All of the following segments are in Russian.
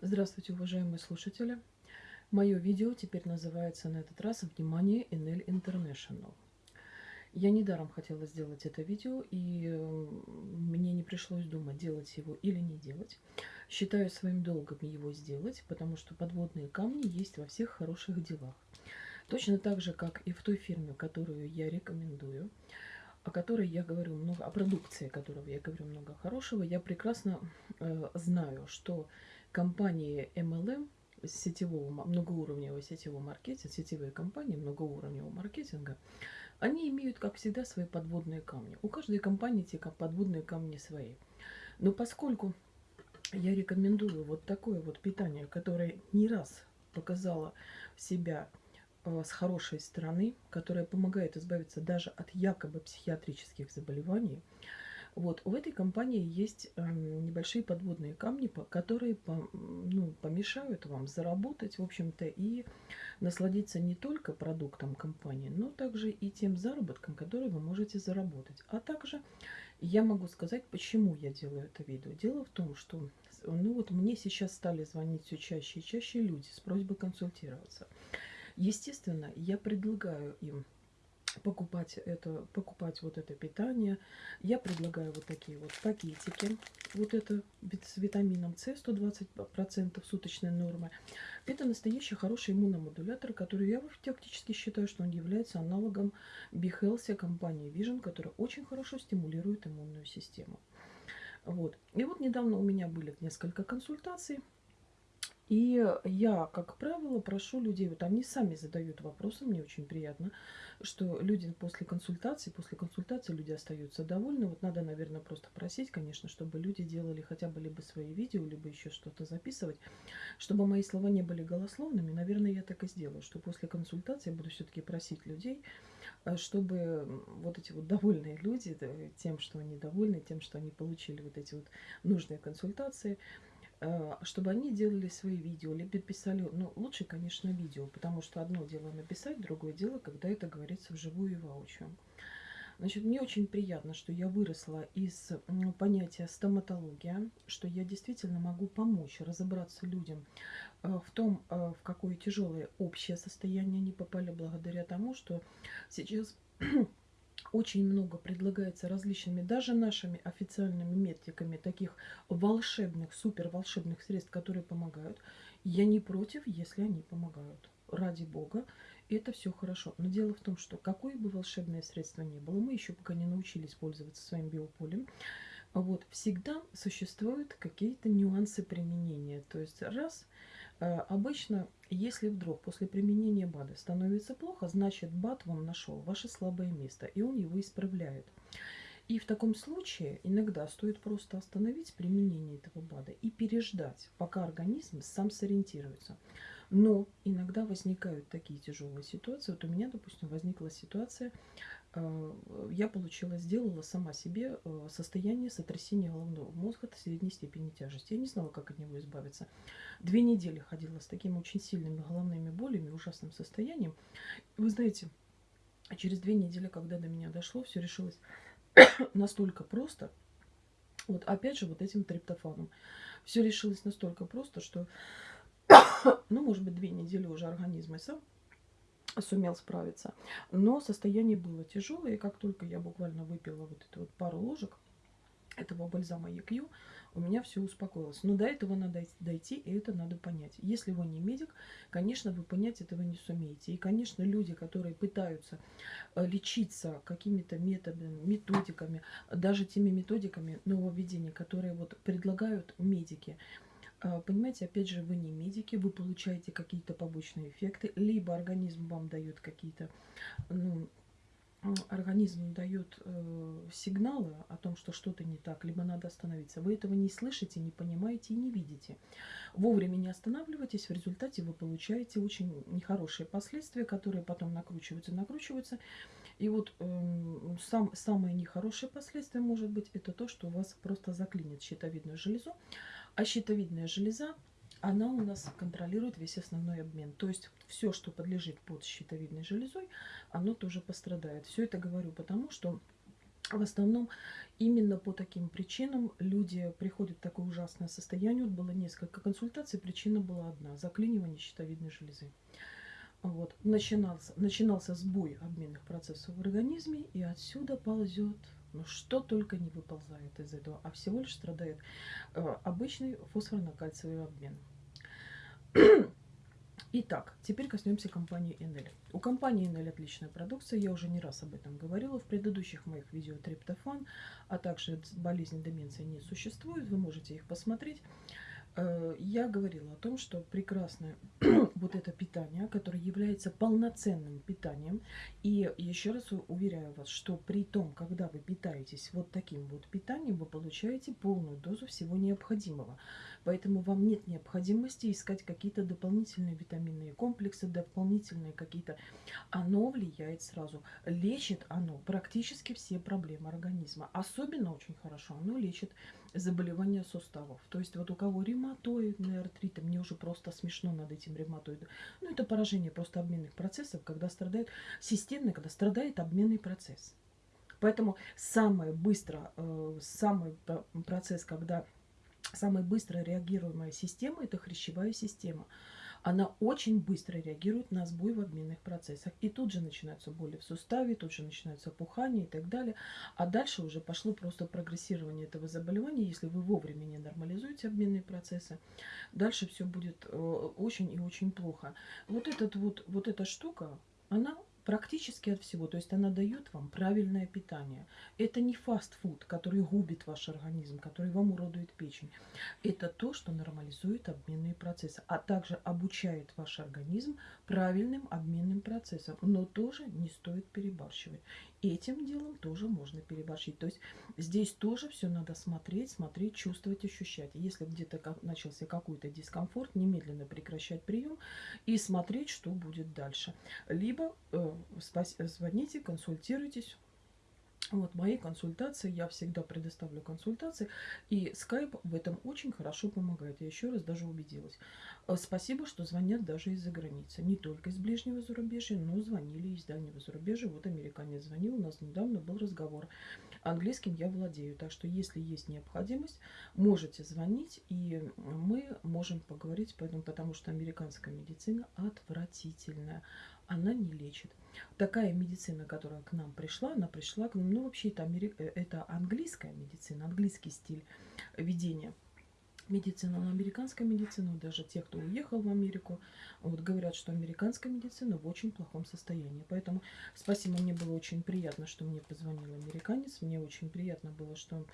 Здравствуйте, уважаемые слушатели! Мое видео теперь называется на этот раз «Внимание, NL International». Я недаром хотела сделать это видео, и мне не пришлось думать, делать его или не делать. Считаю своим долгом его сделать, потому что подводные камни есть во всех хороших делах. Точно так же, как и в той фирме, которую я рекомендую – о которой я говорю много, о продукции которого я говорю много хорошего, я прекрасно э, знаю, что компании MLM сетевого, многоуровневого сетевого маркетинга, сетевые компании многоуровневого маркетинга, они имеют, как всегда, свои подводные камни. У каждой компании эти подводные камни свои. Но поскольку я рекомендую вот такое вот питание, которое не раз показало себя Э, с хорошей стороны, которая помогает избавиться даже от якобы психиатрических заболеваний. Вот, у этой компании есть э, небольшие подводные камни, которые по, ну, помешают вам заработать, в общем-то, и насладиться не только продуктом компании, но также и тем заработком, который вы можете заработать. А также я могу сказать, почему я делаю это видео. Дело в том, что ну вот мне сейчас стали звонить все чаще и чаще люди с просьбой консультироваться. Естественно, я предлагаю им покупать это, покупать вот это питание. Я предлагаю вот такие вот пакетики. Вот это с витамином С 120% суточной нормы. Это настоящий хороший иммуномодулятор, который я фактически считаю, что он является аналогом BeHealthy компании Vision, которая очень хорошо стимулирует иммунную систему. Вот. И вот недавно у меня были несколько консультаций и я, как правило, прошу людей, вот они сами задают вопросы, мне очень приятно, что люди после консультации, после консультации люди остаются довольны. Вот надо, наверное, просто просить, конечно, чтобы люди делали хотя бы либо свои видео, либо еще что-то записывать, чтобы мои слова не были голословными. Наверное, я так и сделаю, что после консультации я буду все-таки просить людей, э, чтобы вот эти вот довольные люди тем, что они довольны, тем, что они получили вот эти вот нужные консультации, чтобы они делали свои видео, либо писали, ну, лучше, конечно, видео, потому что одно дело написать, другое дело, когда это говорится вживую и воочию. Значит, мне очень приятно, что я выросла из понятия стоматология, что я действительно могу помочь разобраться людям э, в том, э, в какое тяжелое общее состояние они попали благодаря тому, что сейчас очень много предлагается различными, даже нашими официальными метриками, таких волшебных, супер волшебных средств, которые помогают. Я не против, если они помогают. Ради бога, это все хорошо. Но дело в том, что какое бы волшебное средство ни было, мы еще пока не научились пользоваться своим биополем, вот, всегда существуют какие-то нюансы применения. То есть раз – обычно, если вдруг после применения БАДа становится плохо, значит БАД вам нашел ваше слабое место, и он его исправляет. И в таком случае иногда стоит просто остановить применение этого БАДа и переждать, пока организм сам сориентируется. Но иногда возникают такие тяжелые ситуации. Вот у меня, допустим, возникла ситуация, э, я получила, сделала сама себе э, состояние сотрясения головного мозга до средней степени тяжести. Я не знала, как от него избавиться. Две недели ходила с такими очень сильными головными болями, ужасным состоянием. Вы знаете, через две недели, когда до меня дошло, все решилось настолько просто. Вот опять же вот этим триптофаном. Все решилось настолько просто, что ну, может быть, две недели уже организм и сам сумел справиться. Но состояние было тяжелое, и как только я буквально выпила вот эту вот пару ложек этого бальзама EQ, у меня все успокоилось. Но до этого надо дойти, и это надо понять. Если вы не медик, конечно, вы понять этого не сумеете. И, конечно, люди, которые пытаются э, лечиться какими-то методами, методиками, даже теми методиками нововведения, которые вот предлагают медики, понимаете, опять же, вы не медики, вы получаете какие-то побочные эффекты, либо организм вам дает какие-то, ну, организм дает э, сигналы о том, что что-то не так, либо надо остановиться. Вы этого не слышите, не понимаете и не видите. Вовремя не останавливайтесь, в результате вы получаете очень нехорошие последствия, которые потом накручиваются, накручиваются. И вот э, сам, самое нехорошее последствие может быть это то, что у вас просто заклинит щитовидную железу. А щитовидная железа, она у нас контролирует весь основной обмен. То есть все, что подлежит под щитовидной железой, оно тоже пострадает. Все это говорю потому, что В основном именно по таким причинам люди приходят в такое ужасное состояние. Вот было несколько консультаций, причина была одна – заклинивание щитовидной железы. Вот. Начинался, начинался сбой обменных процессов в организме, и отсюда ползет, ну что только не выползает из этого, а всего лишь страдает э, обычный фосфорно-кальциевый обмен. Итак, теперь коснемся компании Enel. У компании Enel отличная продукция, я уже не раз об этом говорила в предыдущих моих видео триптофан, а также болезнь деменции не существует, вы можете их посмотреть. Э, я говорила о том, что прекрасное вот это питание, которое является полноценным питанием. И еще раз уверяю вас, что при том, когда вы питаетесь вот таким вот питанием, вы получаете полную дозу всего необходимого. Поэтому вам нет необходимости искать какие-то дополнительные витаминные комплексы, дополнительные какие-то... Оно влияет сразу. Лечит оно практически все проблемы организма. Особенно очень хорошо оно лечит заболевания суставов. То есть вот у кого ревматоидный артрит, мне уже просто смешно над этим ревматоидом. Ну, это поражение просто обменных процессов, когда страдает системно, когда страдает обменный процесс. Поэтому самое быстро, э, самый процесс, когда самая быстро реагируемая система, это хрящевая система она очень быстро реагирует на сбой в обменных процессах. И тут же начинаются боли в суставе, тут же начинается опухание и так далее. А дальше уже пошло просто прогрессирование этого заболевания. Если вы вовремя не нормализуете обменные процессы, дальше все будет э, очень и очень плохо. Вот, этот вот, вот эта штука, она практически от всего. То есть она дает вам правильное питание. Это не фастфуд, который губит ваш организм, который вам уродует печень. Это то, что нормализует обменные процессы, а также обучает ваш организм правильным обменным процессам. Но тоже не стоит перебарщивать этим делом тоже можно переборщить. То есть здесь тоже все надо смотреть, смотреть, чувствовать, ощущать. Если где-то как, начался какой-то дискомфорт, немедленно прекращать прием и смотреть, что будет дальше. Либо э, звоните, консультируйтесь вот мои консультации, я всегда предоставлю консультации, и Skype в этом очень хорошо помогает. Я еще раз даже убедилась. Э, спасибо, что звонят даже из-за границы. Не только из ближнего зарубежья, но звонили из дальнего зарубежья. Вот американец звонил, у нас недавно был разговор. Английским я владею, так что если есть необходимость, можете звонить, и мы можем поговорить, поэтому, потому что американская медицина отвратительная она не лечит. Такая медицина, которая к нам пришла, она пришла к нам, ну вообще это, Амери... Э, это английская медицина, английский стиль ведения медицина, но американская медицина, даже те, кто уехал в Америку, вот говорят, что американская медицина в очень плохом состоянии. Поэтому спасибо, мне было очень приятно, что мне позвонил американец, мне очень приятно было, что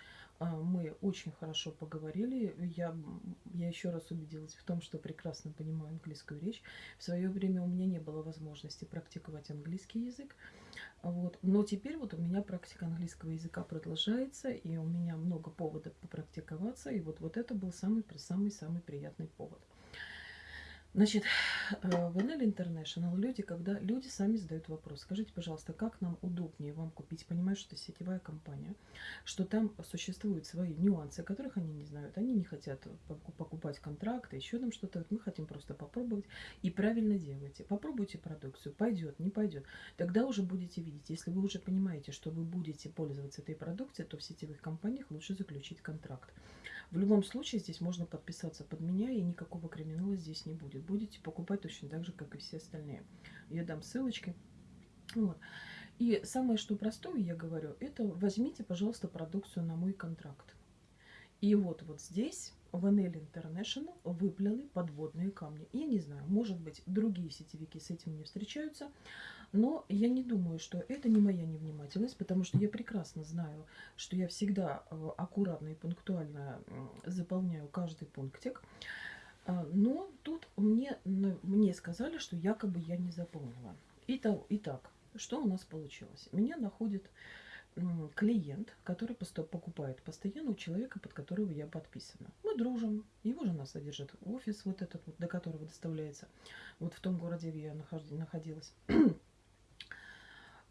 мы очень хорошо поговорили. Я, я еще раз убедилась в том, что прекрасно понимаю английскую речь. В свое время у меня не было возможности практиковать английский язык. Вот. Но теперь вот у меня практика английского языка продолжается, и у меня много поводов попрактиковаться. И вот, вот это был самый-самый-самый приятный повод. Значит, э, в NL International люди, когда люди сами задают вопрос, скажите, пожалуйста, как нам удобнее вам купить? Понимаю, что это сетевая компания, что там существуют свои нюансы, которых они не знают. Они не хотят покупать контракты, еще там что-то. Мы хотим просто попробовать и правильно делайте. Попробуйте продукцию, пойдет, не пойдет. Тогда уже будете видеть. Если вы уже понимаете, что вы будете пользоваться этой продукцией, то в сетевых компаниях лучше заключить контракт. В любом случае здесь можно подписаться под меня, и никакого криминала здесь не будет. Будете покупать точно так же, как и все остальные. Я дам ссылочки. Вот. И самое, что простое, я говорю, это возьмите, пожалуйста, продукцию на мой контракт. И вот вот здесь в NL International выплыли подводные камни. Я не знаю, может быть, другие сетевики с этим не встречаются, но я не думаю, что это не моя невнимательность, потому что я прекрасно знаю, что я всегда э, аккуратно и пунктуально заполняю каждый пунктик. А, но тут мне, мне сказали, что якобы я не заполнила. Итак, итак, что у нас получилось? Меня находит клиент, который покупает постоянно у человека, под которого я подписана. Мы дружим, его жена содержит офис вот этот до которого доставляется, вот в том городе, где я находилась.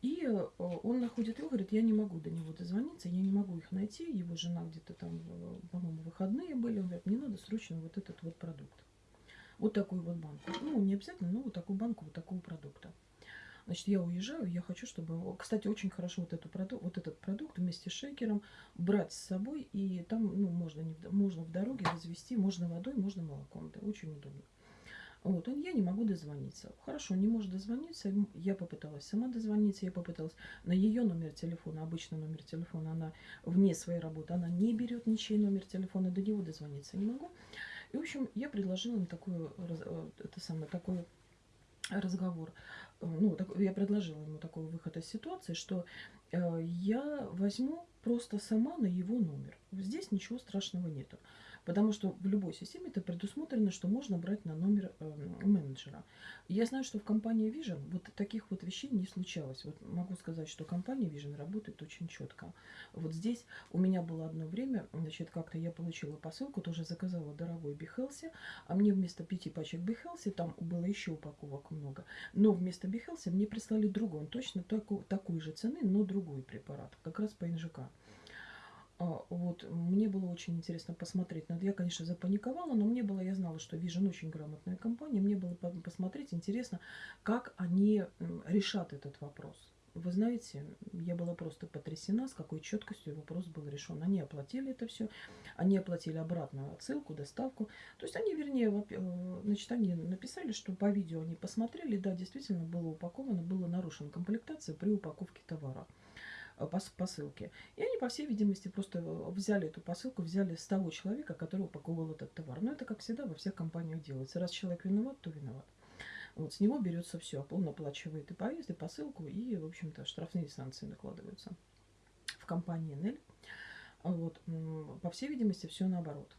И э, он находит его, говорит, я не могу до него дозвониться, я не могу их найти. Его жена где-то там, э, по-моему, выходные были. Он говорит, мне надо срочно вот этот вот продукт. Вот такую вот банку. Ну, не обязательно, но вот такую банку вот такого продукта. Значит, я уезжаю, я хочу, чтобы... Кстати, очень хорошо вот, эту вот этот продукт вместе с шейкером брать с собой, и там ну, можно, не, можно в дороге развести, можно водой, можно молоком. Это очень удобно. Вот, он, я не могу дозвониться. Хорошо, не может дозвониться. Я попыталась сама дозвониться, я попыталась на ее номер телефона, обычный номер телефона, она вне своей работы, она не берет ничей номер телефона, до него дозвониться не могу. И, в общем, я предложила им такую, э, это самое, такой разговор. Э, ну, так, я предложила ему такой выход из ситуации, что э, я возьму просто сама на его номер. Здесь ничего страшного нету. Потому что в любой системе это предусмотрено, что можно брать на номер э, менеджера. Я знаю, что в компании Vision вот таких вот вещей не случалось. Вот могу сказать, что компания Vision работает очень четко. Вот здесь у меня было одно время, значит, как-то я получила посылку, тоже заказала дорогой Behelse, а мне вместо пяти пачек Behelse, там было еще упаковок много, но вместо Behelse мне прислали другой, он точно такой, такой же цены, но другой препарат, как раз по НЖК. А, вот, мне было очень интересно посмотреть. Я, конечно, запаниковала, но мне было, я знала, что Vision очень грамотная компания. Мне было посмотреть интересно, как они решат этот вопрос. Вы знаете, я была просто потрясена, с какой четкостью вопрос был решен. Они оплатили это все, они оплатили обратную отсылку, доставку. То есть они, вернее, э, значит, они написали, что по видео они посмотрели, да, действительно было упаковано, была нарушена комплектация при упаковке товара. Э, посылки. И они, по всей видимости, просто э, взяли эту посылку, взяли с того человека, который упаковывал этот товар. Но это, как всегда, во всех компаниях делается. Раз человек виноват, то виноват. Вот, с него берется все. Он оплачивает и поезд, и посылку, и, в общем-то, штрафные санкции накладываются. В компании NEL, вот, по всей видимости, все наоборот.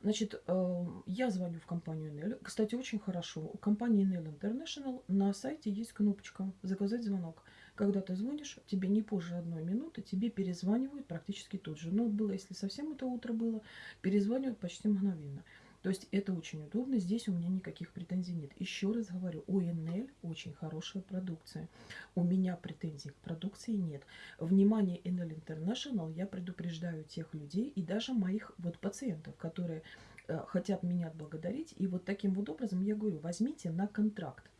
Значит, э, я звоню в компанию NEL. Кстати, очень хорошо. У компании NEL International на сайте есть кнопочка «Заказать звонок». Когда ты звонишь, тебе не позже одной минуты, тебе перезванивают практически тут же. Но было, если совсем это утро было, перезванивают почти мгновенно. То есть это очень удобно, здесь у меня никаких претензий нет. Еще раз говорю, у НЛ очень хорошая продукция. У меня претензий к продукции нет. Внимание НЛ International я предупреждаю тех людей и даже моих вот пациентов, которые э, хотят меня отблагодарить. И вот таким вот образом я говорю, возьмите на контракт.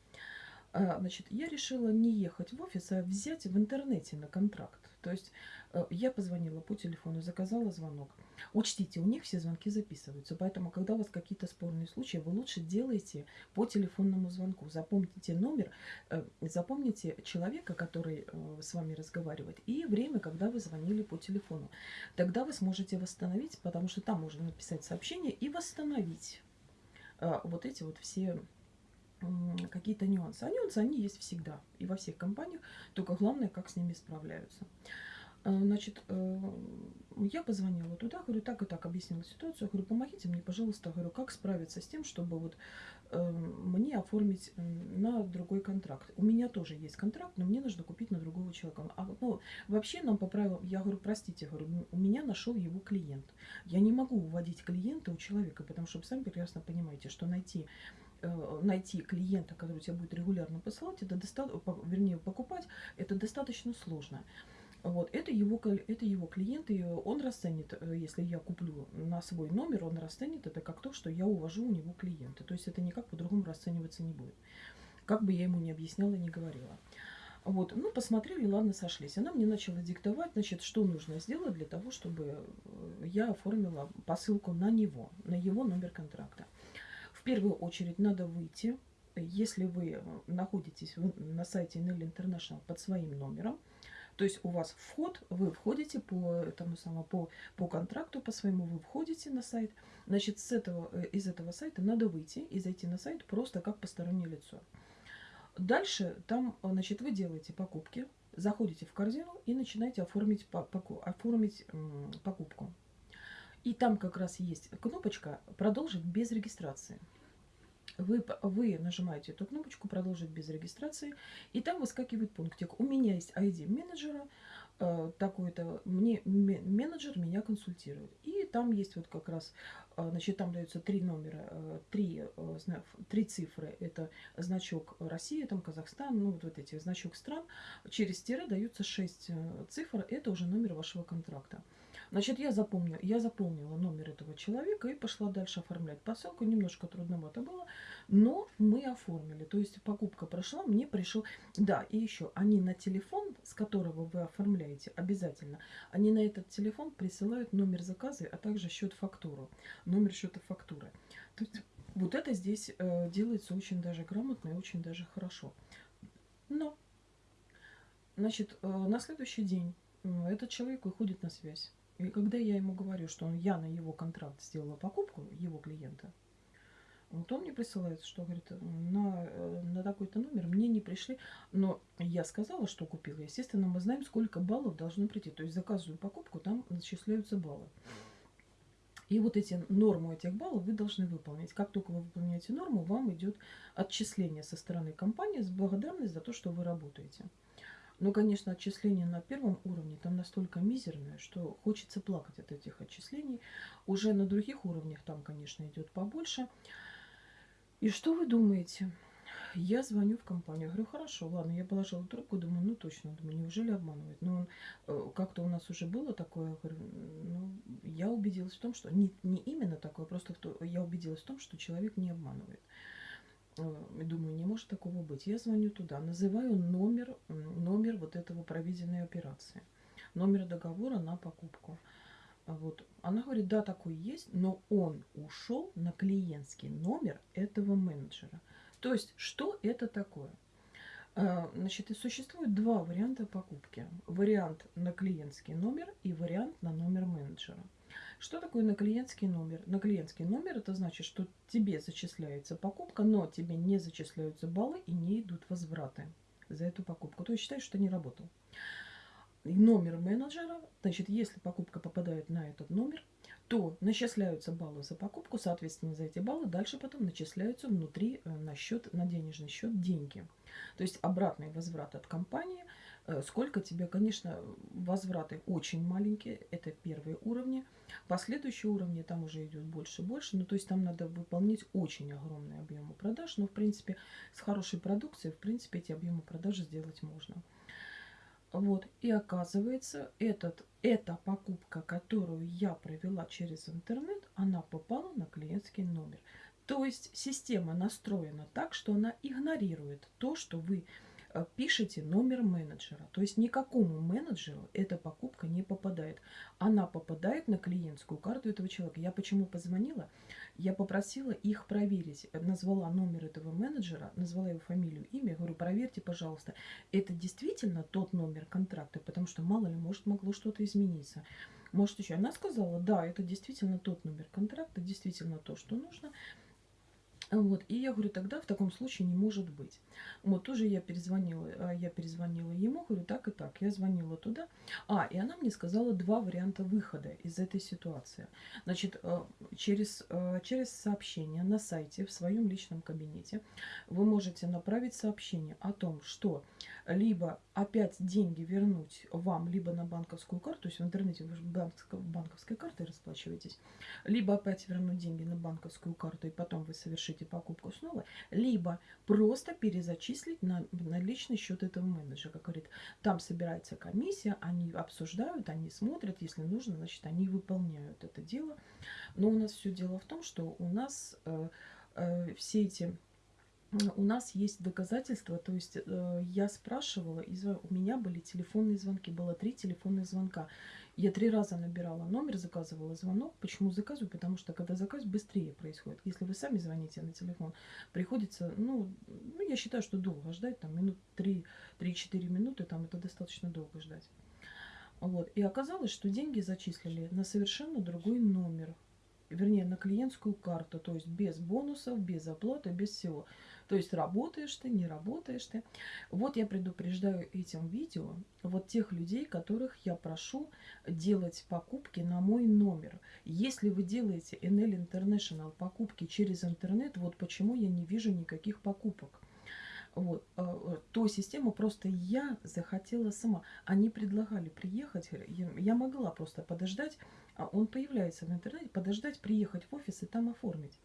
А, значит, я решила не ехать в офис, а взять в интернете на контракт. То есть э, я позвонила по телефону, заказала звонок. Учтите, у них все звонки записываются, поэтому, когда у вас какие-то спорные случаи, вы лучше делайте по телефонному звонку. Запомните номер, э, запомните человека, который э, с вами разговаривает, и время, когда вы звонили по телефону. Тогда вы сможете восстановить, потому что там можно написать сообщение и восстановить вот эти вот все какие-то нюансы. А нюансы, они есть всегда и во всех компаниях, только главное, как с ними справляются. Э, значит, э, я позвонила туда, говорю, так и так объяснила ситуацию, говорю, помогите мне, пожалуйста, говорю, как справиться с тем, чтобы вот э, мне оформить на другой контракт. У меня тоже есть контракт, но мне нужно купить на другого человека. А, ну, вообще нам по правилам, я говорю, простите, говорю, у меня нашел его клиент. Я не могу уводить клиента у человека, потому что вы сами прекрасно понимаете, что найти Э, найти клиента, который тебя будет регулярно посылать, это достаточно, вернее, покупать, это достаточно сложно. Вот, это его, это его клиент, и он расценит, э, если я куплю на свой номер, он расценит это как то, что я увожу у него клиента. То есть это никак по-другому расцениваться не будет. Как бы я ему не объясняла, не говорила. Вот, ну, посмотрели, ладно, сошлись. Она мне начала диктовать, значит, что нужно сделать для того, чтобы э, я оформила посылку на него, на его номер контракта первую очередь надо выйти, если вы находитесь на сайте NL International под своим номером, то есть у вас вход, вы входите по этому самому, по, по контракту, по своему вы входите на сайт. Значит, с этого, э, из этого сайта надо выйти и зайти на сайт просто как постороннее лицо. Дальше там, значит, вы делаете покупки, заходите в корзину и начинаете оформить, оформить покупку. И там как раз есть кнопочка «Продолжить без регистрации» вы, вы нажимаете эту кнопочку «Продолжить без регистрации», и там выскакивает пунктик. У меня есть ID менеджера, э, такой-то, мне менеджер меня консультирует. И там есть вот как раз, э, значит, там даются три номера, э, три, э, три цифры. Это значок России, там Казахстан, ну вот, вот эти значок стран. Через тире даются шесть э, цифр, это уже номер вашего контракта. Значит, я, запомнила, я запомнила номер этого человека и пошла дальше оформлять посылку. Немножко трудновато было, но мы оформили. То есть покупка прошла, мне пришел... Да, и еще, они на телефон, с которого вы оформляете, обязательно, они на этот телефон присылают номер заказа, а также счет-фактуру. Номер счета фактуры. То есть вот это здесь э, делается очень даже грамотно и очень даже хорошо. Но, значит, э, на следующий день э, этот человек выходит на связь. И когда я ему говорю, что я на его контракт сделала покупку, его клиента, вот он мне присылает, что говорит, на, э, на такой-то номер мне не пришли, но я сказала, что купила. Естественно, мы знаем, сколько баллов должно прийти. То есть заказываю покупку, там начисляются баллы. И вот эти норму этих баллов вы должны выполнить. Как только вы выполняете норму, вам идет отчисление со стороны компании с благодарностью за то, что вы работаете. Но, конечно, отчисление на первом уровне там настолько мизерное, что хочется плакать от этих отчислений. Уже на других уровнях там, конечно, идет побольше. И что вы думаете? Я звоню в компанию, говорю, хорошо, ладно, я положила трубку, думаю, ну точно, думаю, неужели обманывает? Но он, э, как-то у нас уже было такое, говорю, ну, я убедилась в том, что не, не именно такое, просто я убедилась в том, что человек не обманывает. Э, думаю, не может такого быть. Я звоню туда, называю номер, номер вот этого проведенной операции, номер договора на покупку. Вот. Она говорит, да, такой есть, но он ушел на клиентский номер этого менеджера. То есть, что это такое? Э, значит, и существует два варианта покупки. Вариант на клиентский номер и вариант на номер менеджера. Что такое на клиентский номер? На клиентский номер это значит, что тебе зачисляется покупка, но тебе не зачисляются баллы и не идут возвраты за эту покупку. То есть считай, что не работал. Номер менеджера, значит, если покупка попадает на этот номер, то начисляются баллы за покупку, соответственно, за эти баллы дальше потом начисляются внутри э, на счет, на денежный счет деньги. То есть обратный возврат от компании – сколько тебе, конечно, возвраты очень маленькие, это первые уровни. Последующие уровни там уже идет больше и больше. Ну, то есть там надо выполнять очень огромные объемы продаж. Но, в принципе, с хорошей продукцией, в принципе, эти объемы продаж сделать можно. Вот, и оказывается, этот, эта покупка, которую я провела через интернет, она попала на клиентский номер. То есть система настроена так, что она игнорирует то, что вы Э, пишите номер менеджера. То есть никакому менеджеру эта покупка не попадает. Она попадает на клиентскую карту этого человека. Я почему позвонила? Я попросила их проверить. Назвала номер этого менеджера, назвала его фамилию, имя. Говорю, проверьте, пожалуйста, это действительно тот номер контракта, потому что мало ли, может, могло что-то измениться. Может, еще. Она сказала, да, это действительно тот номер контракта, действительно то, что нужно. Вот, и я говорю, тогда в таком случае не может быть. Вот, тоже я перезвонила, а, я перезвонила ему, говорю, так и так. Я звонила туда. А, и она мне сказала два варианта выхода из этой ситуации. Значит, э, через, э, через сообщение на сайте, в своем личном кабинете, вы можете направить сообщение о том, что либо опять деньги вернуть вам, либо на банковскую карту, то есть в интернете вы банковской картой расплачиваетесь, либо опять вернуть деньги на банковскую карту, и потом вы совершите покупку снова, либо просто перезачислить на, на личный счет этого менеджера. Как говорит, там собирается комиссия, они обсуждают, они смотрят, если нужно, значит, они выполняют это дело. Но у нас все дело в том, что у нас э, э, все эти у нас есть доказательства, то есть э, я спрашивала, из, у меня были телефонные звонки, было три телефонных звонка. Я три раза набирала номер, заказывала звонок. Почему заказываю? Потому что когда заказ быстрее происходит. Если вы сами звоните на телефон, приходится, ну, ну я считаю, что долго ждать, там минут 3-4 минуты, там это достаточно долго ждать. Вот. И оказалось, что деньги зачислили на совершенно другой номер. Вернее, на клиентскую карту, то есть без бонусов, без оплаты, без всего. То есть работаешь ты, не работаешь ты. Вот я предупреждаю этим видео вот тех людей, которых я прошу делать покупки на мой номер. Если вы делаете NL International покупки через интернет, вот почему я не вижу никаких покупок. Вот, а, то систему просто я захотела сама. Они предлагали приехать, я могла просто подождать, он появляется в интернете, подождать, приехать в офис и там оформить.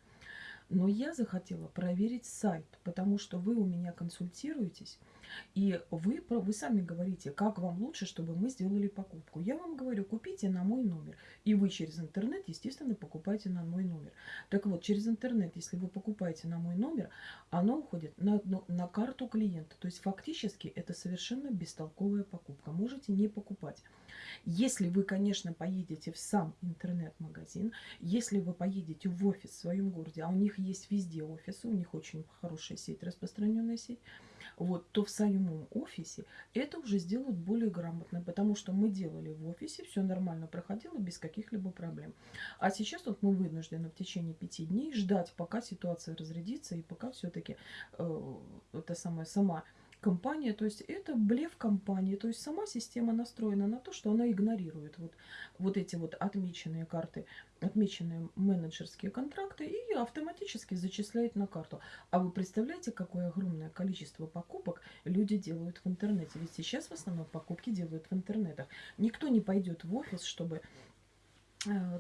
Но я захотела проверить сайт, потому что вы у меня консультируетесь, и вы, вы сами говорите, как вам лучше, чтобы мы сделали покупку. Я вам говорю, купите на мой номер. И вы через интернет, естественно, покупаете на мой номер. Так вот, через интернет, если вы покупаете на мой номер, оно уходит на, на, на карту клиента. То есть фактически это совершенно бестолковая покупка. Можете не покупать. Если вы, конечно, поедете в сам интернет-магазин, если вы поедете в офис в своем городе, а у них есть везде офисы, у них очень хорошая сеть, распространенная сеть, вот, то в самом офисе это уже сделают более грамотно, потому что мы делали в офисе, все нормально проходило без каких-либо проблем. А сейчас вот мы вынуждены в течение пяти дней ждать, пока ситуация разрядится и пока все-таки э, это самое сама компания, то есть это блеф компании, то есть сама система настроена на то, что она игнорирует вот, вот эти вот отмеченные карты, отмеченные менеджерские контракты и автоматически зачисляет на карту. А вы представляете, какое огромное количество покупок люди делают в интернете? Ведь сейчас в основном покупки делают в интернетах. Никто не пойдет в офис, чтобы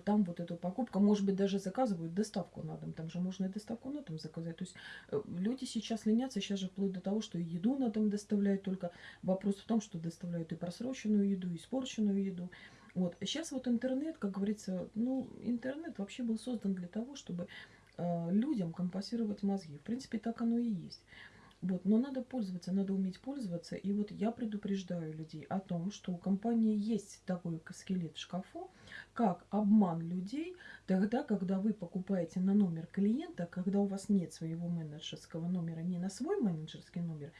там вот эту покупку, может быть, даже заказывают доставку на дом. Там же можно и доставку на дом заказать. То есть э, люди сейчас ленятся, сейчас же вплоть до того, что еду на дом доставляют. Только вопрос в том, что доставляют и просроченную еду, и испорченную еду. Вот. Сейчас вот интернет, как говорится, ну, интернет вообще был создан для того, чтобы э, людям компенсировать мозги. В принципе, так оно и есть. Вот, но надо пользоваться, надо уметь пользоваться. И вот я предупреждаю людей о том, что у компании есть такой скелет в шкафу, как обман людей тогда, когда вы покупаете на номер клиента, когда у вас нет своего менеджерского номера, не на свой менеджерский номер,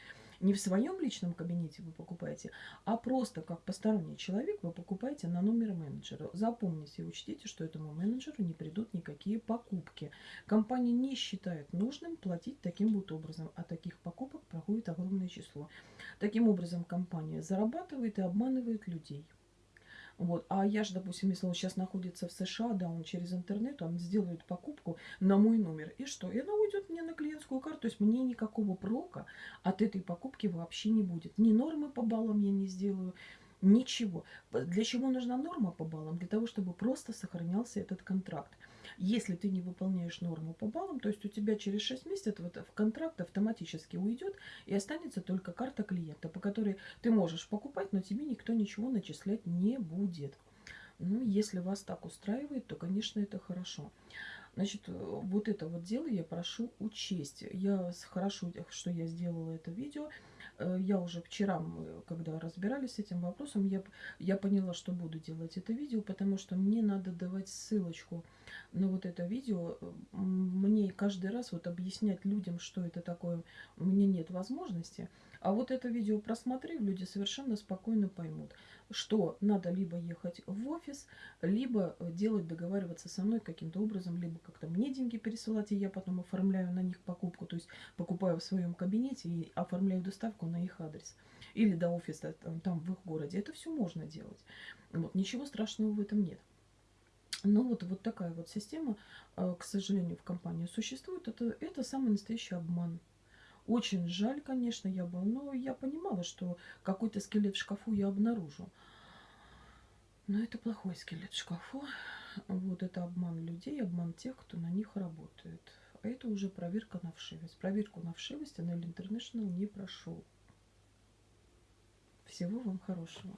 не в своем личном кабинете вы покупаете, а просто как посторонний человек вы покупаете на номер менеджера. Запомните и учтите, что этому менеджеру не придут никакие покупки. Компания не считает нужным платить таким вот образом, а таких покупок проходит огромное число. Таким образом компания зарабатывает и обманывает людей. Вот. А я же, допустим, если он сейчас находится в США, да, он через интернет, он сделает покупку на мой номер. И что? И она уйдет мне на клиентскую карту. То есть мне никакого прока от этой покупки вообще не будет. Ни нормы по баллам я не сделаю, ничего. Для чего нужна норма по баллам? Для того, чтобы просто сохранялся этот контракт. Если ты не выполняешь норму по баллам, то есть у тебя через 6 месяцев вот в контракт автоматически уйдет и останется только карта клиента, по которой ты можешь покупать, но тебе никто ничего начислять не будет. Ну, если вас так устраивает, то, конечно, это хорошо. Значит, вот это вот дело я прошу учесть. Я хорошо, что я сделала это видео. Э, я уже вчера, когда разбирались с этим вопросом, я, я поняла, что буду делать это видео, потому что мне надо давать ссылочку на вот это видео. Мне каждый раз вот объяснять людям, что это такое, у меня нет возможности. А вот это видео просмотрев, люди совершенно спокойно поймут, что надо либо ехать в офис, либо делать, договариваться со мной каким-то образом, либо как-то мне деньги пересылать, и я потом оформляю на них покупку, то есть покупаю в своем кабинете и оформляю доставку на их адрес. Или до офиса там, там в их городе. Это все можно делать. Вот, ничего страшного в этом нет. Но вот, вот такая вот система, э, к сожалению, в компании существует. Это, это самый настоящий обман. Очень жаль, конечно, я бы, но я понимала, что какой-то скелет в шкафу я обнаружу. Но это плохой скелет в шкафу. Вот это обман людей, обман тех, кто на них работает. А это уже проверка на вшивость. Проверку на вшивость Анель International не прошел. Всего вам хорошего.